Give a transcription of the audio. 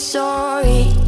sorry.